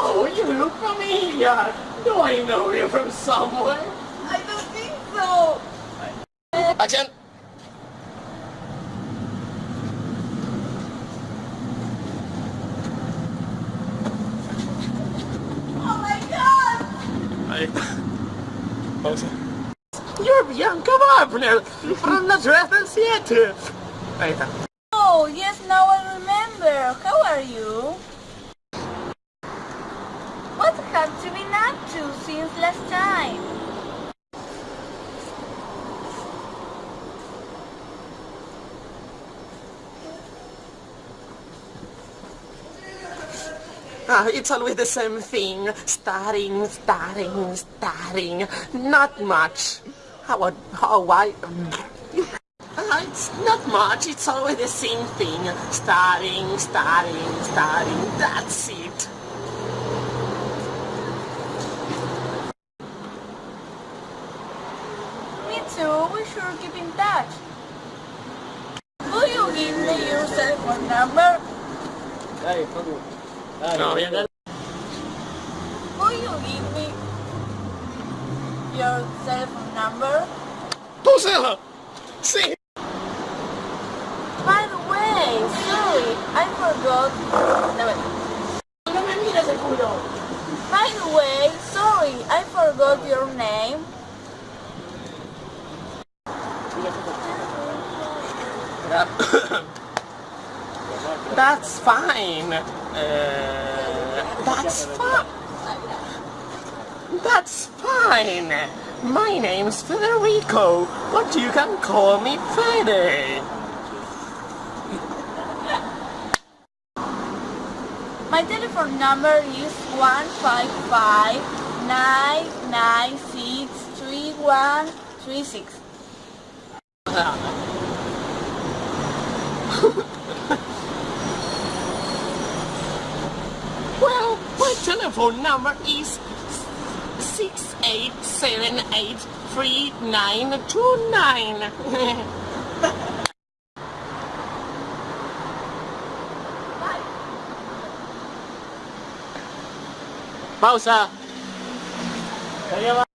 Oh, you look familiar. Do I know you from somewhere? I don't think so. Action! Oh my god! Ahí está. Pausa. You're Bianca Wagner from the Dresden Theater. Ahí. Oh, yes, now I remember. How are you? To since last time? Ah, it's always the same thing. Starting, starting, starting. Not much. How, how I... Ah, it's not much. It's always the same thing. Starting, starting, starting. That's it. Me too. We should keep in touch. Will you give me your cell phone number? Dale, Facu. Dale. No, yeah, that- Will you give me your cell phone number? Tu celo! Sí. By the way, sorry, I forgot. No, wait. No me mires el culo. By the way, sorry, I forgot your name. That's fine. Uh, that's fine. That's fine. My name's Federico, but you can call me Fede. My telephone number is 155 996 3136. Well, my telephone number is six eight seven eight three nine two nine. Pausa. Ya va.